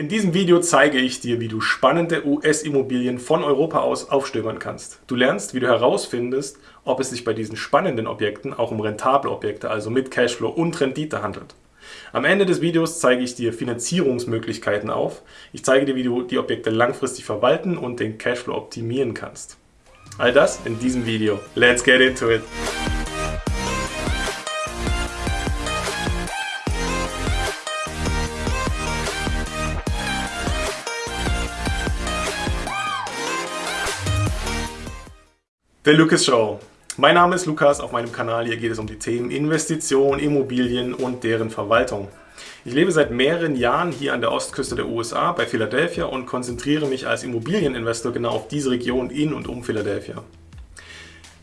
In diesem Video zeige ich dir, wie du spannende US-Immobilien von Europa aus aufstöbern kannst. Du lernst, wie du herausfindest, ob es sich bei diesen spannenden Objekten auch um rentable Objekte, also mit Cashflow und Rendite handelt. Am Ende des Videos zeige ich dir Finanzierungsmöglichkeiten auf. Ich zeige dir, wie du die Objekte langfristig verwalten und den Cashflow optimieren kannst. All das in diesem Video. Let's get into it! The Lucas Show. Mein Name ist Lukas, auf meinem Kanal hier geht es um die Themen Investition, Immobilien und deren Verwaltung. Ich lebe seit mehreren Jahren hier an der Ostküste der USA bei Philadelphia und konzentriere mich als Immobilieninvestor genau auf diese Region in und um Philadelphia.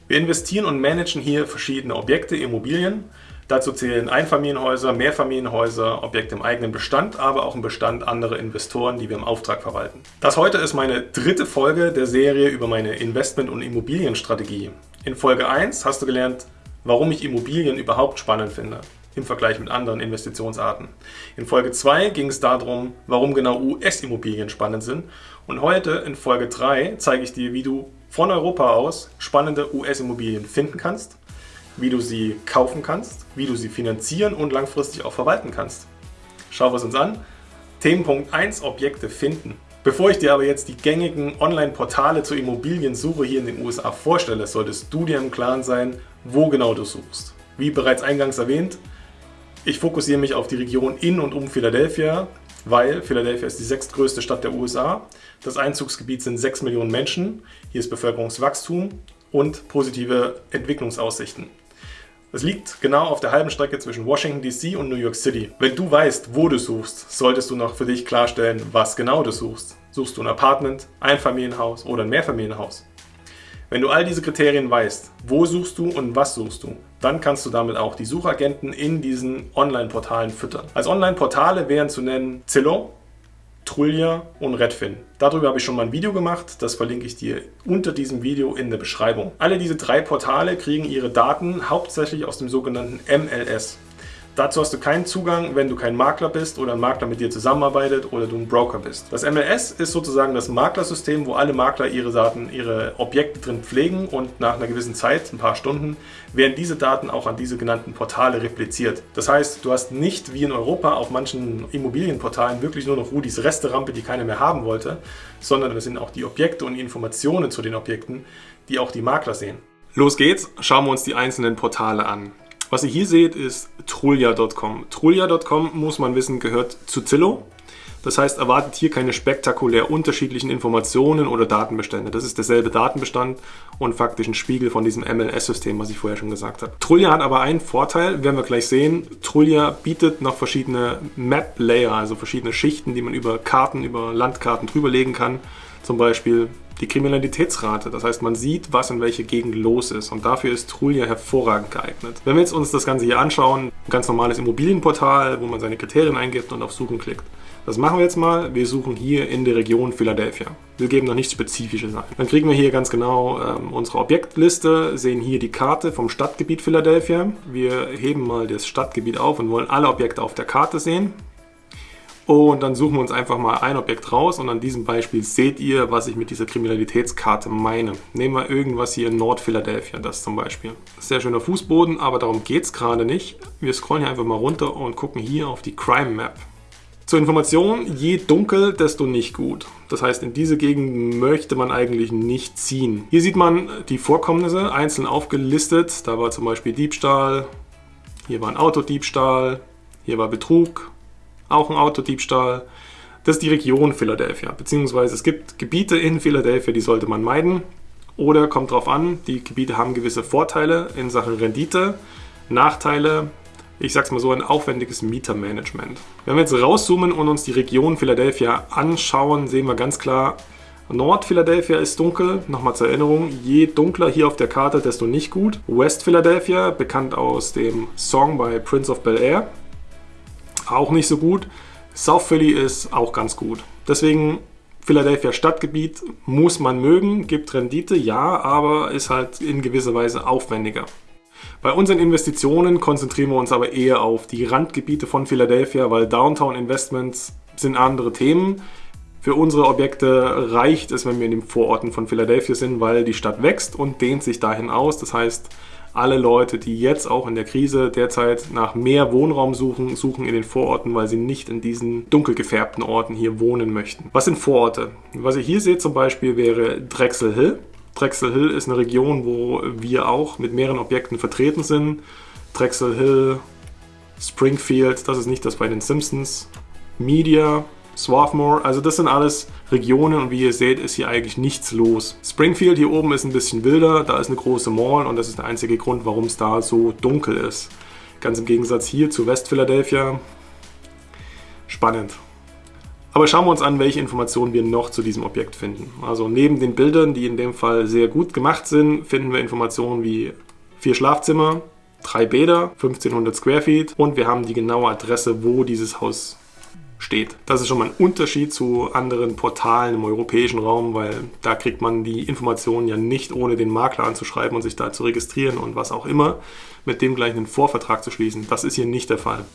Wir investieren und managen hier verschiedene Objekte, Immobilien. Dazu zählen Einfamilienhäuser, Mehrfamilienhäuser, Objekte im eigenen Bestand, aber auch im Bestand anderer Investoren, die wir im Auftrag verwalten. Das heute ist meine dritte Folge der Serie über meine Investment- und Immobilienstrategie. In Folge 1 hast du gelernt, warum ich Immobilien überhaupt spannend finde im Vergleich mit anderen Investitionsarten. In Folge 2 ging es darum, warum genau US-Immobilien spannend sind. Und heute in Folge 3 zeige ich dir, wie du von Europa aus spannende US-Immobilien finden kannst, wie du sie kaufen kannst, wie du sie finanzieren und langfristig auch verwalten kannst. Schauen wir es uns an. Themenpunkt 1 Objekte finden. Bevor ich dir aber jetzt die gängigen Online-Portale zur Immobiliensuche hier in den USA vorstelle, solltest du dir im Klaren sein, wo genau du suchst. Wie bereits eingangs erwähnt, ich fokussiere mich auf die Region in und um Philadelphia, weil Philadelphia ist die sechstgrößte Stadt der USA. Das Einzugsgebiet sind 6 Millionen Menschen, hier ist Bevölkerungswachstum und positive Entwicklungsaussichten. Es liegt genau auf der halben Strecke zwischen Washington DC und New York City. Wenn du weißt, wo du suchst, solltest du noch für dich klarstellen, was genau du suchst. Suchst du ein Apartment, ein Familienhaus oder ein Mehrfamilienhaus? Wenn du all diese Kriterien weißt, wo suchst du und was suchst du, dann kannst du damit auch die Suchagenten in diesen Online-Portalen füttern. Als Online-Portale wären zu nennen Zillow, Trulia und Redfin. Darüber habe ich schon mal ein Video gemacht, das verlinke ich dir unter diesem Video in der Beschreibung. Alle diese drei Portale kriegen ihre Daten hauptsächlich aus dem sogenannten MLS. Dazu hast du keinen Zugang, wenn du kein Makler bist oder ein Makler mit dir zusammenarbeitet oder du ein Broker bist. Das MLS ist sozusagen das Maklersystem, wo alle Makler ihre Daten, ihre Objekte drin pflegen und nach einer gewissen Zeit, ein paar Stunden, werden diese Daten auch an diese genannten Portale repliziert. Das heißt, du hast nicht wie in Europa auf manchen Immobilienportalen wirklich nur noch Rudis Resterampe, die keiner mehr haben wollte, sondern das sind auch die Objekte und die Informationen zu den Objekten, die auch die Makler sehen. Los geht's, schauen wir uns die einzelnen Portale an. Was ihr hier seht, ist Trulia.com. Trulia.com, muss man wissen, gehört zu Zillow. Das heißt, erwartet hier keine spektakulär unterschiedlichen Informationen oder Datenbestände. Das ist derselbe Datenbestand und faktisch ein Spiegel von diesem MLS-System, was ich vorher schon gesagt habe. Trulia hat aber einen Vorteil, werden wir gleich sehen. Trulia bietet noch verschiedene Map-Layer, also verschiedene Schichten, die man über Karten, über Landkarten drüberlegen kann. Zum Beispiel die Kriminalitätsrate. Das heißt, man sieht, was in welcher Gegend los ist. Und dafür ist Trulia hervorragend geeignet. Wenn wir jetzt uns das Ganze hier anschauen, ein ganz normales Immobilienportal, wo man seine Kriterien eingibt und auf Suchen klickt. Das machen wir jetzt mal. Wir suchen hier in der Region Philadelphia. Wir geben noch nichts Spezifisches ein. Dann kriegen wir hier ganz genau ähm, unsere Objektliste, sehen hier die Karte vom Stadtgebiet Philadelphia. Wir heben mal das Stadtgebiet auf und wollen alle Objekte auf der Karte sehen. Und dann suchen wir uns einfach mal ein Objekt raus und an diesem Beispiel seht ihr, was ich mit dieser Kriminalitätskarte meine. Nehmen wir irgendwas hier in Nord-Philadelphia, das zum Beispiel. Sehr schöner Fußboden, aber darum geht es gerade nicht. Wir scrollen hier einfach mal runter und gucken hier auf die Crime Map. Zur Information, je dunkel, desto nicht gut. Das heißt, in diese Gegend möchte man eigentlich nicht ziehen. Hier sieht man die Vorkommnisse einzeln aufgelistet. Da war zum Beispiel Diebstahl, hier war ein Autodiebstahl, hier war Betrug, auch ein Autodiebstahl. Das ist die Region Philadelphia, beziehungsweise es gibt Gebiete in Philadelphia, die sollte man meiden. Oder kommt drauf an, die Gebiete haben gewisse Vorteile in Sachen Rendite, Nachteile, ich sag's mal so, ein aufwendiges Mietermanagement. Wenn wir jetzt rauszoomen und uns die Region Philadelphia anschauen, sehen wir ganz klar, Nord-Philadelphia ist dunkel, nochmal zur Erinnerung, je dunkler hier auf der Karte, desto nicht gut. West-Philadelphia, bekannt aus dem Song bei Prince of Bel-Air, auch nicht so gut. South Philly ist auch ganz gut. Deswegen Philadelphia Stadtgebiet muss man mögen, gibt Rendite, ja, aber ist halt in gewisser Weise aufwendiger. Bei unseren Investitionen konzentrieren wir uns aber eher auf die Randgebiete von Philadelphia, weil Downtown Investments sind andere Themen. Für unsere Objekte reicht es, wenn wir in den Vororten von Philadelphia sind, weil die Stadt wächst und dehnt sich dahin aus. Das heißt, alle Leute, die jetzt auch in der Krise derzeit nach mehr Wohnraum suchen, suchen in den Vororten, weil sie nicht in diesen dunkel gefärbten Orten hier wohnen möchten. Was sind Vororte? Was ihr hier seht zum Beispiel wäre Drexel Hill. Drexel Hill ist eine Region, wo wir auch mit mehreren Objekten vertreten sind. Drexel Hill, Springfield, das ist nicht das bei den Simpsons. Media, Swarthmore, also das sind alles Regionen und wie ihr seht, ist hier eigentlich nichts los. Springfield hier oben ist ein bisschen wilder, da ist eine große Mall und das ist der einzige Grund, warum es da so dunkel ist. Ganz im Gegensatz hier zu West Philadelphia. Spannend. Aber schauen wir uns an, welche Informationen wir noch zu diesem Objekt finden. Also neben den Bildern, die in dem Fall sehr gut gemacht sind, finden wir Informationen wie vier Schlafzimmer, drei Bäder, 1500 Square Feet und wir haben die genaue Adresse, wo dieses Haus steht. Das ist schon mal ein Unterschied zu anderen Portalen im europäischen Raum, weil da kriegt man die Informationen ja nicht ohne den Makler anzuschreiben und sich da zu registrieren und was auch immer, mit dem gleich einen Vorvertrag zu schließen. Das ist hier nicht der Fall.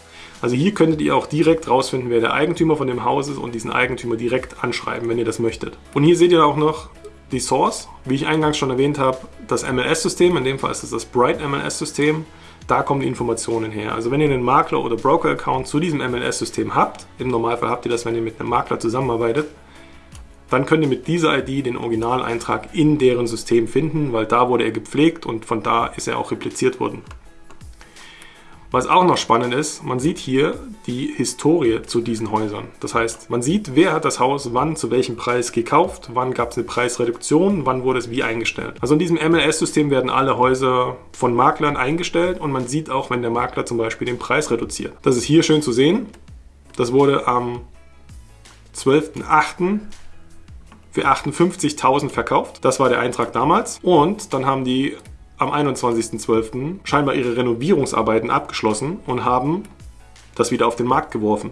Also hier könntet ihr auch direkt rausfinden, wer der Eigentümer von dem Haus ist und diesen Eigentümer direkt anschreiben, wenn ihr das möchtet. Und hier seht ihr auch noch die Source, wie ich eingangs schon erwähnt habe, das MLS-System, in dem Fall ist es das Bright MLS-System, da kommen die Informationen her. Also wenn ihr einen Makler- oder Broker-Account zu diesem MLS-System habt, im Normalfall habt ihr das, wenn ihr mit einem Makler zusammenarbeitet, dann könnt ihr mit dieser ID den Originaleintrag in deren System finden, weil da wurde er gepflegt und von da ist er auch repliziert worden. Was auch noch spannend ist, man sieht hier die Historie zu diesen Häusern. Das heißt, man sieht, wer hat das Haus wann zu welchem Preis gekauft, wann gab es eine Preisreduktion, wann wurde es wie eingestellt. Also in diesem MLS-System werden alle Häuser von Maklern eingestellt und man sieht auch, wenn der Makler zum Beispiel den Preis reduziert. Das ist hier schön zu sehen. Das wurde am 12.08 für 58.000 verkauft. Das war der Eintrag damals. Und dann haben die am 21.12. scheinbar ihre Renovierungsarbeiten abgeschlossen und haben das wieder auf den Markt geworfen.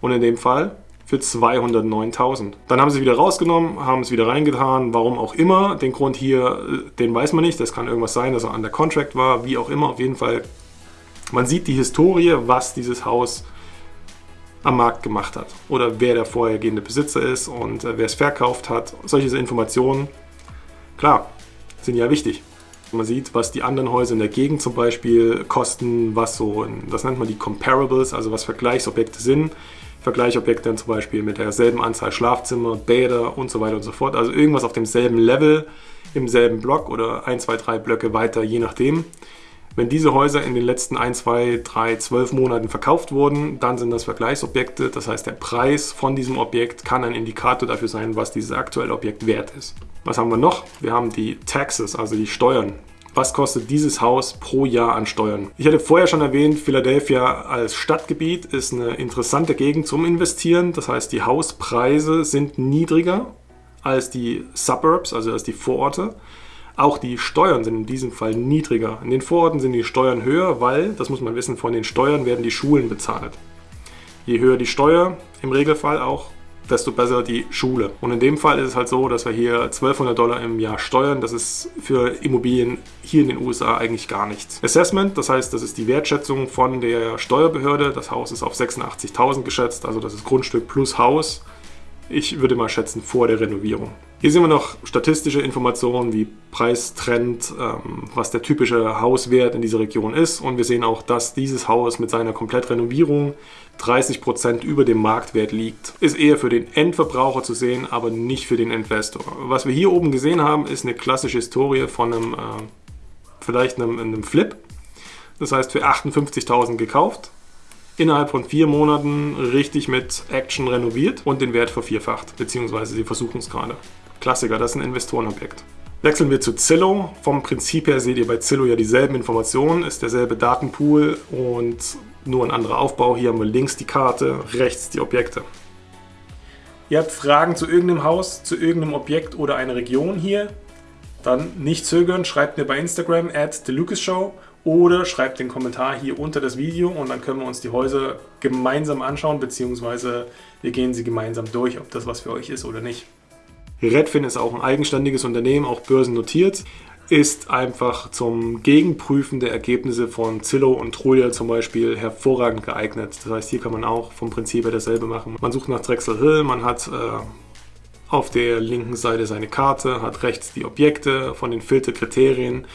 Und in dem Fall für 209.000. Dann haben sie wieder rausgenommen, haben es wieder reingetan, warum auch immer. Den Grund hier, äh, den weiß man nicht. Das kann irgendwas sein, dass er an der Contract war, wie auch immer. Auf jeden Fall, man sieht die Historie, was dieses Haus am Markt gemacht hat. Oder wer der vorhergehende Besitzer ist und äh, wer es verkauft hat. Solche Informationen, klar, sind ja wichtig. Man sieht, was die anderen Häuser in der Gegend zum Beispiel kosten, was so, das nennt man die Comparables, also was Vergleichsobjekte sind. Vergleichsobjekte dann zum Beispiel mit derselben Anzahl Schlafzimmer, Bäder und so weiter und so fort. Also irgendwas auf demselben Level, im selben Block oder ein, zwei, drei Blöcke weiter, je nachdem. Wenn diese Häuser in den letzten 1, 2, 3, 12 Monaten verkauft wurden, dann sind das Vergleichsobjekte. Das heißt, der Preis von diesem Objekt kann ein Indikator dafür sein, was dieses aktuelle Objekt wert ist. Was haben wir noch? Wir haben die Taxes, also die Steuern. Was kostet dieses Haus pro Jahr an Steuern? Ich hatte vorher schon erwähnt, Philadelphia als Stadtgebiet ist eine interessante Gegend zum Investieren. Das heißt, die Hauspreise sind niedriger als die Suburbs, also als die Vororte. Auch die Steuern sind in diesem Fall niedriger. In den Vororten sind die Steuern höher, weil, das muss man wissen, von den Steuern werden die Schulen bezahlt. Je höher die Steuer, im Regelfall auch, desto besser die Schule. Und in dem Fall ist es halt so, dass wir hier 1200 Dollar im Jahr steuern. Das ist für Immobilien hier in den USA eigentlich gar nichts. Assessment, das heißt, das ist die Wertschätzung von der Steuerbehörde. Das Haus ist auf 86.000 geschätzt, also das ist Grundstück plus Haus. Ich würde mal schätzen vor der Renovierung. Hier sehen wir noch statistische Informationen wie Preistrend, ähm, was der typische Hauswert in dieser Region ist. Und wir sehen auch, dass dieses Haus mit seiner Komplettrenovierung 30% über dem Marktwert liegt. Ist eher für den Endverbraucher zu sehen, aber nicht für den Investor. Was wir hier oben gesehen haben, ist eine klassische Historie von einem, äh, vielleicht einem, einem Flip. Das heißt für 58.000 gekauft, innerhalb von vier Monaten richtig mit Action renoviert und den Wert vervierfacht, beziehungsweise sie versuchen es gerade. Klassiker, das ist ein Investorenobjekt. Wechseln wir zu Zillow. Vom Prinzip her seht ihr bei Zillow ja dieselben Informationen, ist derselbe Datenpool und nur ein anderer Aufbau. Hier haben wir links die Karte, rechts die Objekte. Ihr habt Fragen zu irgendeinem Haus, zu irgendeinem Objekt oder einer Region hier, dann nicht zögern, schreibt mir bei Instagram at TheLucasShow oder schreibt den Kommentar hier unter das Video und dann können wir uns die Häuser gemeinsam anschauen, beziehungsweise wir gehen sie gemeinsam durch, ob das was für euch ist oder nicht. Redfin ist auch ein eigenständiges Unternehmen, auch börsennotiert. ist einfach zum Gegenprüfen der Ergebnisse von Zillow und Trulia zum Beispiel hervorragend geeignet. Das heißt, hier kann man auch vom Prinzip her dasselbe machen. Man sucht nach Drexel Hill, man hat äh, auf der linken Seite seine Karte, hat rechts die Objekte von den Filterkriterien,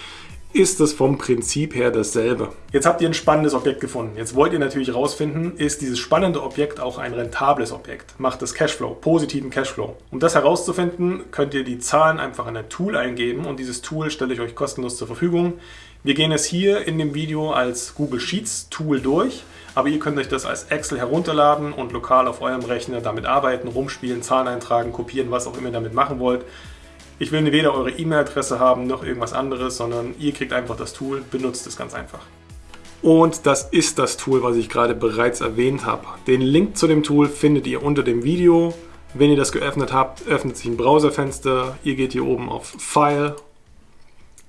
ist es vom Prinzip her dasselbe. Jetzt habt ihr ein spannendes Objekt gefunden. Jetzt wollt ihr natürlich herausfinden, ist dieses spannende Objekt auch ein rentables Objekt? Macht es Cashflow, positiven Cashflow? Um das herauszufinden, könnt ihr die Zahlen einfach in ein Tool eingeben und dieses Tool stelle ich euch kostenlos zur Verfügung. Wir gehen es hier in dem Video als Google Sheets Tool durch, aber ihr könnt euch das als Excel herunterladen und lokal auf eurem Rechner damit arbeiten, rumspielen, Zahlen eintragen, kopieren, was auch immer ihr damit machen wollt. Ich will weder eure E-Mail-Adresse haben noch irgendwas anderes, sondern ihr kriegt einfach das Tool, benutzt es ganz einfach. Und das ist das Tool, was ich gerade bereits erwähnt habe. Den Link zu dem Tool findet ihr unter dem Video. Wenn ihr das geöffnet habt, öffnet sich ein Browserfenster. Ihr geht hier oben auf File,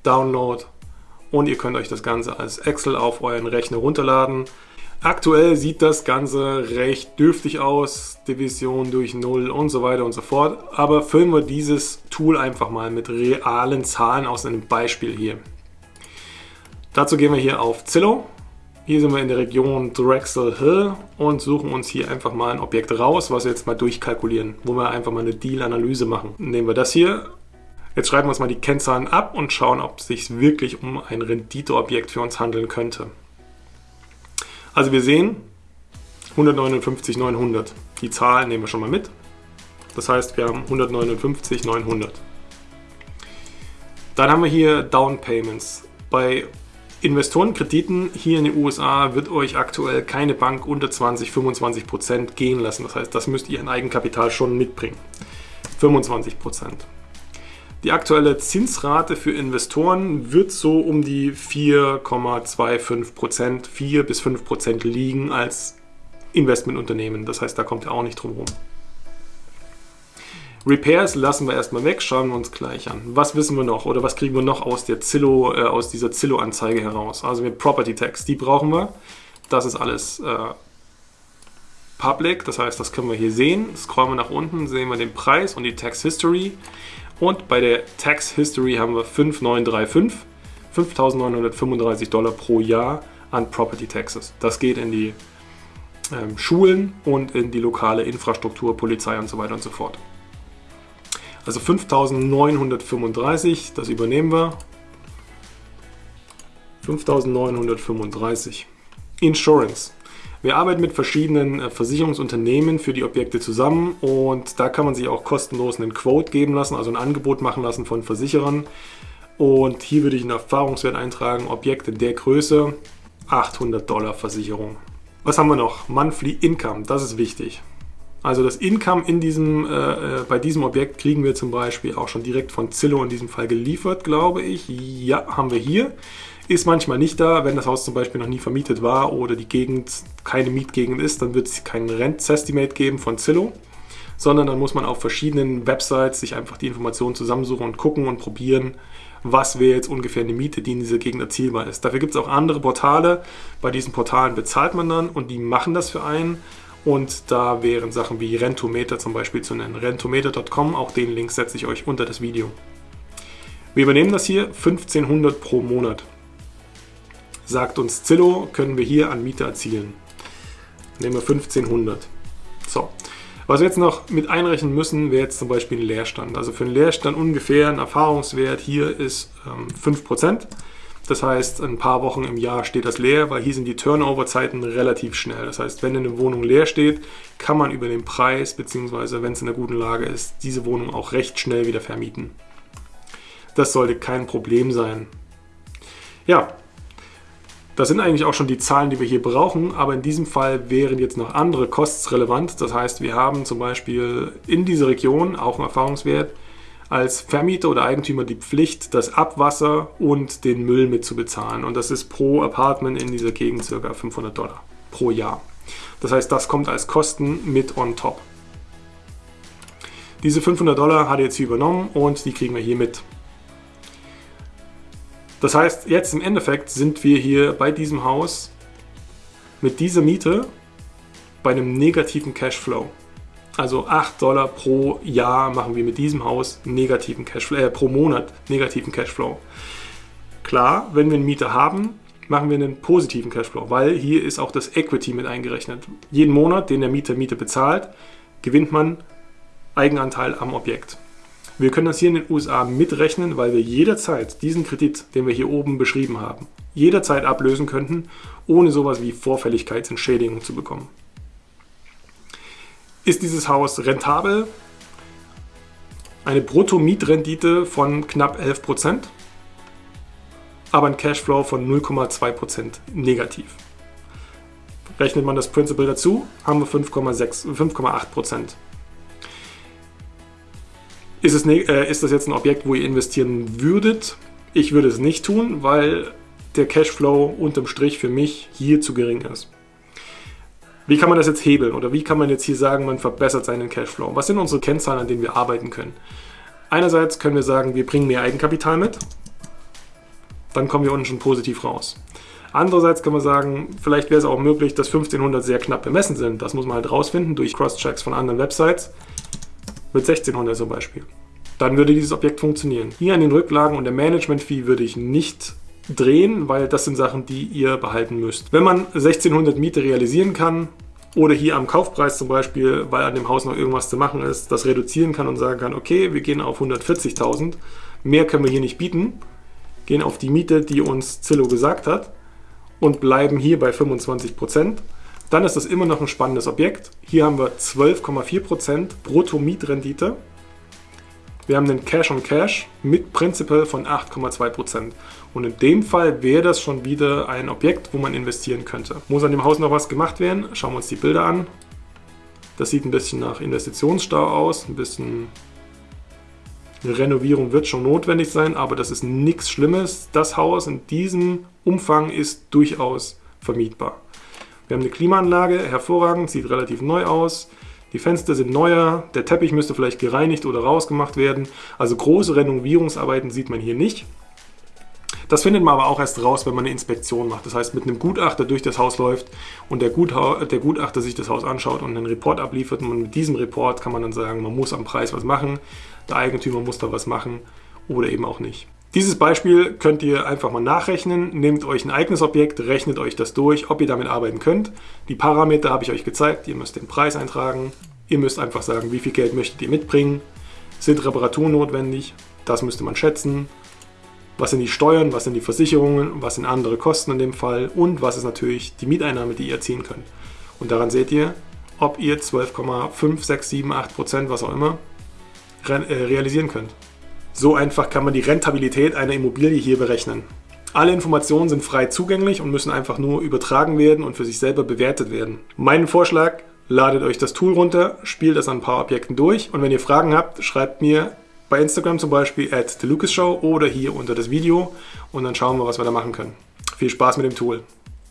Download und ihr könnt euch das Ganze als Excel auf euren Rechner runterladen. Aktuell sieht das Ganze recht dürftig aus, Division durch 0 und so weiter und so fort. Aber füllen wir dieses Tool einfach mal mit realen Zahlen aus einem Beispiel hier. Dazu gehen wir hier auf Zillow. Hier sind wir in der Region Drexel Hill und suchen uns hier einfach mal ein Objekt raus, was wir jetzt mal durchkalkulieren, wo wir einfach mal eine Deal-Analyse machen. Nehmen wir das hier. Jetzt schreiben wir uns mal die Kennzahlen ab und schauen, ob es sich wirklich um ein Renditeobjekt für uns handeln könnte. Also wir sehen 159, 900. Die Zahl nehmen wir schon mal mit. Das heißt, wir haben 159, 900. Dann haben wir hier Down Payments. Bei Investorenkrediten hier in den USA wird euch aktuell keine Bank unter 20, 25 Prozent gehen lassen. Das heißt, das müsst ihr in Eigenkapital schon mitbringen. 25 Prozent. Die aktuelle Zinsrate für Investoren wird so um die 4,25 Prozent, 4 bis 5 Prozent liegen als Investmentunternehmen. Das heißt, da kommt ihr auch nicht drum herum. Repairs lassen wir erstmal weg, schauen wir uns gleich an. Was wissen wir noch oder was kriegen wir noch aus, der Zillow, äh, aus dieser Zillow-Anzeige heraus? Also mit Property Tax, die brauchen wir. Das ist alles äh, public, das heißt, das können wir hier sehen. Scrollen wir nach unten, sehen wir den Preis und die Tax History. Und bei der Tax History haben wir 5935, 5.935 Dollar pro Jahr an Property Taxes. Das geht in die ähm, Schulen und in die lokale Infrastruktur, Polizei und so weiter und so fort. Also 5.935, das übernehmen wir. 5.935. Insurance. Wir arbeiten mit verschiedenen äh, Versicherungsunternehmen für die Objekte zusammen und da kann man sich auch kostenlos einen Quote geben lassen, also ein Angebot machen lassen von Versicherern. Und hier würde ich einen Erfahrungswert eintragen, Objekt in der Größe, 800 Dollar Versicherung. Was haben wir noch? Monthly Income, das ist wichtig. Also das Income in diesem, äh, äh bei diesem Objekt kriegen wir zum Beispiel auch schon direkt von Zillow in diesem Fall geliefert, glaube ich. Ja, haben wir hier ist manchmal nicht da. Wenn das Haus zum Beispiel noch nie vermietet war oder die Gegend keine Mietgegend ist, dann wird es kein Rent-Estimate geben von Zillow, sondern dann muss man auf verschiedenen Websites sich einfach die Informationen zusammensuchen und gucken und probieren, was wäre jetzt ungefähr eine Miete, die in dieser Gegend erzielbar ist. Dafür gibt es auch andere Portale. Bei diesen Portalen bezahlt man dann und die machen das für einen. Und da wären Sachen wie Rentometer zum Beispiel zu nennen. Rentometer.com, auch den Link setze ich euch unter das Video. Wir übernehmen das hier 1500 pro Monat sagt uns Zillow, können wir hier an Miete erzielen. Nehmen wir 1500. So. Was wir jetzt noch mit einrechnen müssen, wäre jetzt zum Beispiel ein Leerstand. Also für einen Leerstand ungefähr ein Erfahrungswert hier ist ähm, 5%. Das heißt, ein paar Wochen im Jahr steht das leer, weil hier sind die Turnover-Zeiten relativ schnell. Das heißt, wenn eine Wohnung leer steht, kann man über den Preis, beziehungsweise wenn es in einer guten Lage ist, diese Wohnung auch recht schnell wieder vermieten. Das sollte kein Problem sein. Ja, das sind eigentlich auch schon die Zahlen, die wir hier brauchen, aber in diesem Fall wären jetzt noch andere Costs relevant. Das heißt, wir haben zum Beispiel in dieser Region auch einen Erfahrungswert als Vermieter oder Eigentümer die Pflicht, das Abwasser und den Müll mitzubezahlen. Und das ist pro Apartment in dieser Gegend ca. 500 Dollar pro Jahr. Das heißt, das kommt als Kosten mit on top. Diese 500 Dollar hat er jetzt hier übernommen und die kriegen wir hier mit. Das heißt, jetzt im Endeffekt sind wir hier bei diesem Haus mit dieser Miete bei einem negativen Cashflow. Also 8 Dollar pro Jahr machen wir mit diesem Haus negativen Cashflow, äh, pro Monat negativen Cashflow. Klar, wenn wir einen Mieter haben, machen wir einen positiven Cashflow, weil hier ist auch das Equity mit eingerechnet. Jeden Monat, den der Mieter Miete bezahlt, gewinnt man Eigenanteil am Objekt. Wir können das hier in den USA mitrechnen, weil wir jederzeit diesen Kredit, den wir hier oben beschrieben haben, jederzeit ablösen könnten, ohne sowas wie Vorfälligkeitsentschädigung zu bekommen. Ist dieses Haus rentabel? Eine Brutto-Mietrendite von knapp 11%, aber ein Cashflow von 0,2% negativ. Rechnet man das Principal dazu, haben wir 5,8%. Ist, es, äh, ist das jetzt ein Objekt, wo ihr investieren würdet? Ich würde es nicht tun, weil der Cashflow unterm Strich für mich hier zu gering ist. Wie kann man das jetzt hebeln oder wie kann man jetzt hier sagen, man verbessert seinen Cashflow? Was sind unsere Kennzahlen, an denen wir arbeiten können? Einerseits können wir sagen, wir bringen mehr Eigenkapital mit, dann kommen wir unten schon positiv raus. Andererseits kann man sagen, vielleicht wäre es auch möglich, dass 1500 sehr knapp bemessen sind. Das muss man halt rausfinden durch Cross-Checks von anderen Websites. Mit 1600 zum Beispiel. Dann würde dieses Objekt funktionieren. Hier an den Rücklagen und der Management-Fee würde ich nicht drehen, weil das sind Sachen, die ihr behalten müsst. Wenn man 1600 Miete realisieren kann oder hier am Kaufpreis zum Beispiel, weil an dem Haus noch irgendwas zu machen ist, das reduzieren kann und sagen kann, okay, wir gehen auf 140.000, mehr können wir hier nicht bieten, gehen auf die Miete, die uns Zillow gesagt hat und bleiben hier bei 25%, dann ist das immer noch ein spannendes Objekt. Hier haben wir 12,4% Brutto-Mietrendite wir haben den Cash on Cash mit Principal von 8,2%. Und in dem Fall wäre das schon wieder ein Objekt, wo man investieren könnte. Muss an dem Haus noch was gemacht werden? Schauen wir uns die Bilder an. Das sieht ein bisschen nach Investitionsstau aus, ein bisschen Renovierung wird schon notwendig sein, aber das ist nichts Schlimmes. Das Haus in diesem Umfang ist durchaus vermietbar. Wir haben eine Klimaanlage, hervorragend, sieht relativ neu aus. Die Fenster sind neuer, der Teppich müsste vielleicht gereinigt oder rausgemacht werden. Also große Renovierungsarbeiten sieht man hier nicht. Das findet man aber auch erst raus, wenn man eine Inspektion macht. Das heißt, mit einem Gutachter durch das Haus läuft und der, Gutha der Gutachter sich das Haus anschaut und einen Report abliefert. Und mit diesem Report kann man dann sagen, man muss am Preis was machen, der Eigentümer muss da was machen oder eben auch nicht. Dieses Beispiel könnt ihr einfach mal nachrechnen. Nehmt euch ein eigenes Objekt, rechnet euch das durch, ob ihr damit arbeiten könnt. Die Parameter habe ich euch gezeigt. Ihr müsst den Preis eintragen. Ihr müsst einfach sagen, wie viel Geld möchtet ihr mitbringen. Sind Reparaturen notwendig? Das müsste man schätzen. Was sind die Steuern, was sind die Versicherungen, was sind andere Kosten in dem Fall und was ist natürlich die Mieteinnahme, die ihr erzielen könnt. Und daran seht ihr, ob ihr 12,5, 6, 7, 8 Prozent, was auch immer, äh, realisieren könnt. So einfach kann man die Rentabilität einer Immobilie hier berechnen. Alle Informationen sind frei zugänglich und müssen einfach nur übertragen werden und für sich selber bewertet werden. Mein Vorschlag, ladet euch das Tool runter, spielt das an ein paar Objekten durch und wenn ihr Fragen habt, schreibt mir bei Instagram zum Beispiel at TheLucasShow oder hier unter das Video und dann schauen wir, was wir da machen können. Viel Spaß mit dem Tool.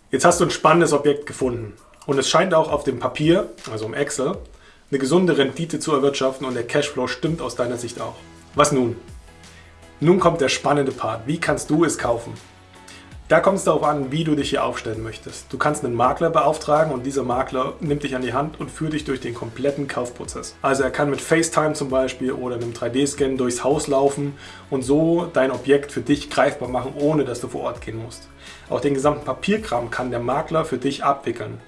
Jetzt hast du ein spannendes Objekt gefunden und es scheint auch auf dem Papier, also im Excel, eine gesunde Rendite zu erwirtschaften und der Cashflow stimmt aus deiner Sicht auch. Was nun? Nun kommt der spannende Part. Wie kannst du es kaufen? Da kommt es darauf an, wie du dich hier aufstellen möchtest. Du kannst einen Makler beauftragen und dieser Makler nimmt dich an die Hand und führt dich durch den kompletten Kaufprozess. Also er kann mit FaceTime zum Beispiel oder einem 3D-Scan durchs Haus laufen und so dein Objekt für dich greifbar machen, ohne dass du vor Ort gehen musst. Auch den gesamten Papierkram kann der Makler für dich abwickeln.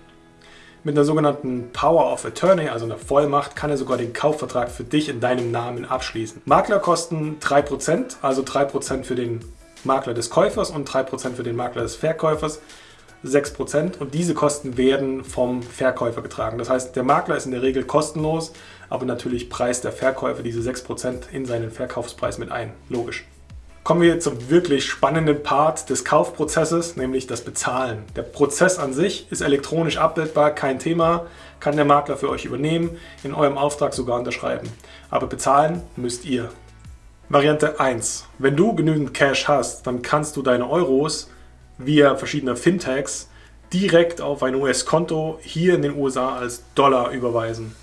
Mit einer sogenannten Power of Attorney, also einer Vollmacht, kann er sogar den Kaufvertrag für dich in deinem Namen abschließen. Makler kosten 3%, also 3% für den Makler des Käufers und 3% für den Makler des Verkäufers. 6% und diese Kosten werden vom Verkäufer getragen. Das heißt, der Makler ist in der Regel kostenlos, aber natürlich preist der Verkäufer diese 6% in seinen Verkaufspreis mit ein. Logisch. Kommen wir zum wirklich spannenden Part des Kaufprozesses, nämlich das Bezahlen. Der Prozess an sich ist elektronisch abbildbar, kein Thema, kann der Makler für euch übernehmen, in eurem Auftrag sogar unterschreiben. Aber bezahlen müsst ihr. Variante 1. Wenn du genügend Cash hast, dann kannst du deine Euros via verschiedener Fintechs direkt auf ein US-Konto hier in den USA als Dollar überweisen.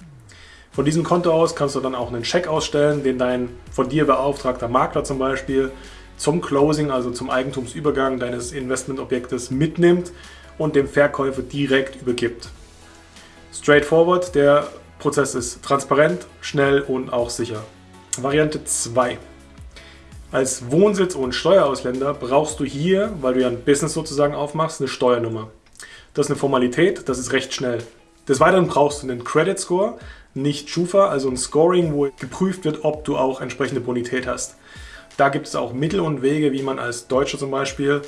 Von diesem Konto aus kannst du dann auch einen Scheck ausstellen, den dein von dir beauftragter Makler zum Beispiel zum Closing, also zum Eigentumsübergang deines Investmentobjektes mitnimmt und dem Verkäufer direkt übergibt. Straightforward, der Prozess ist transparent, schnell und auch sicher. Variante 2. Als Wohnsitz- und Steuerausländer brauchst du hier, weil du ja ein Business sozusagen aufmachst, eine Steuernummer. Das ist eine Formalität, das ist recht schnell. Des Weiteren brauchst du einen Credit Score, nicht Schufa, also ein Scoring, wo geprüft wird, ob du auch entsprechende Bonität hast. Da gibt es auch Mittel und Wege, wie man als Deutscher zum Beispiel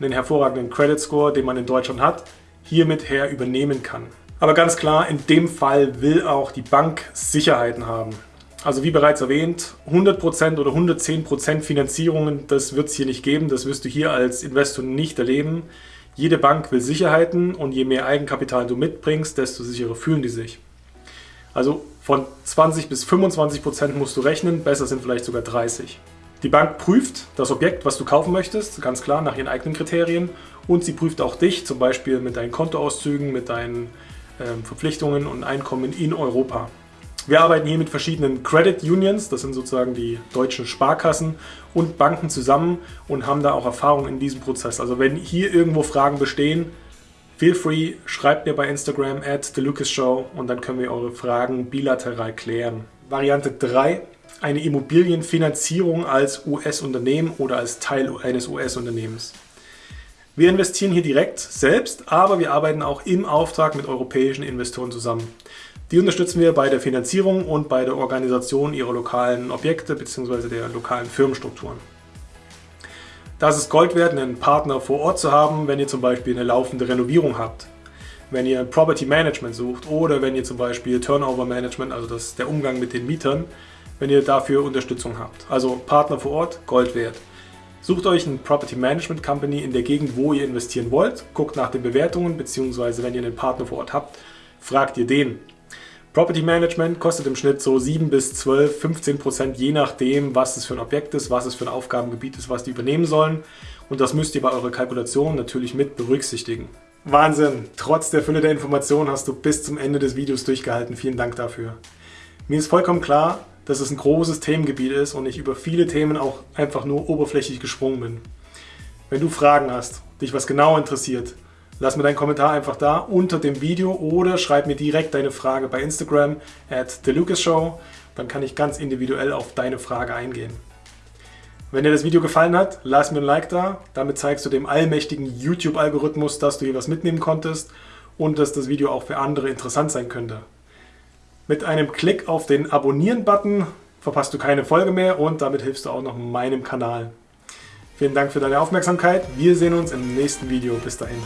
einen hervorragenden Credit Score, den man in Deutschland hat, hiermit her übernehmen kann. Aber ganz klar, in dem Fall will auch die Bank Sicherheiten haben. Also wie bereits erwähnt, 100% oder 110% Finanzierungen, das wird es hier nicht geben, das wirst du hier als Investor nicht erleben. Jede Bank will Sicherheiten und je mehr Eigenkapital du mitbringst, desto sicherer fühlen die sich. Also von 20 bis 25% musst du rechnen, besser sind vielleicht sogar 30. Die Bank prüft das Objekt, was du kaufen möchtest, ganz klar nach ihren eigenen Kriterien und sie prüft auch dich, zum Beispiel mit deinen Kontoauszügen, mit deinen ähm, Verpflichtungen und Einkommen in Europa. Wir arbeiten hier mit verschiedenen Credit Unions, das sind sozusagen die deutschen Sparkassen und Banken zusammen und haben da auch Erfahrung in diesem Prozess. Also wenn hier irgendwo Fragen bestehen, feel free, schreibt mir bei Instagram at TheLucasShow und dann können wir eure Fragen bilateral klären. Variante 3, eine Immobilienfinanzierung als US-Unternehmen oder als Teil eines US-Unternehmens. Wir investieren hier direkt selbst, aber wir arbeiten auch im Auftrag mit europäischen Investoren zusammen. Die unterstützen wir bei der Finanzierung und bei der Organisation ihrer lokalen Objekte bzw. der lokalen Firmenstrukturen. Das ist Gold wert, einen Partner vor Ort zu haben, wenn ihr zum Beispiel eine laufende Renovierung habt, wenn ihr Property Management sucht oder wenn ihr zum Beispiel Turnover Management, also das, der Umgang mit den Mietern, wenn ihr dafür Unterstützung habt. Also Partner vor Ort, Gold wert. Sucht euch ein Property Management Company in der Gegend, wo ihr investieren wollt, guckt nach den Bewertungen, beziehungsweise wenn ihr einen Partner vor Ort habt, fragt ihr den. Property Management kostet im Schnitt so 7 bis 12, 15 Prozent, je nachdem, was es für ein Objekt ist, was es für ein Aufgabengebiet ist, was die übernehmen sollen. Und das müsst ihr bei eurer Kalkulation natürlich mit berücksichtigen. Wahnsinn! Trotz der Fülle der Informationen hast du bis zum Ende des Videos durchgehalten. Vielen Dank dafür. Mir ist vollkommen klar, dass es ein großes Themengebiet ist und ich über viele Themen auch einfach nur oberflächlich gesprungen bin. Wenn du Fragen hast, dich was genau interessiert, lass mir deinen Kommentar einfach da unter dem Video oder schreib mir direkt deine Frage bei Instagram at TheLucasShow. Dann kann ich ganz individuell auf deine Frage eingehen. Wenn dir das Video gefallen hat, lass mir ein Like da. Damit zeigst du dem allmächtigen YouTube-Algorithmus, dass du hier was mitnehmen konntest und dass das Video auch für andere interessant sein könnte. Mit einem Klick auf den Abonnieren-Button verpasst du keine Folge mehr und damit hilfst du auch noch meinem Kanal. Vielen Dank für deine Aufmerksamkeit. Wir sehen uns im nächsten Video. Bis dahin.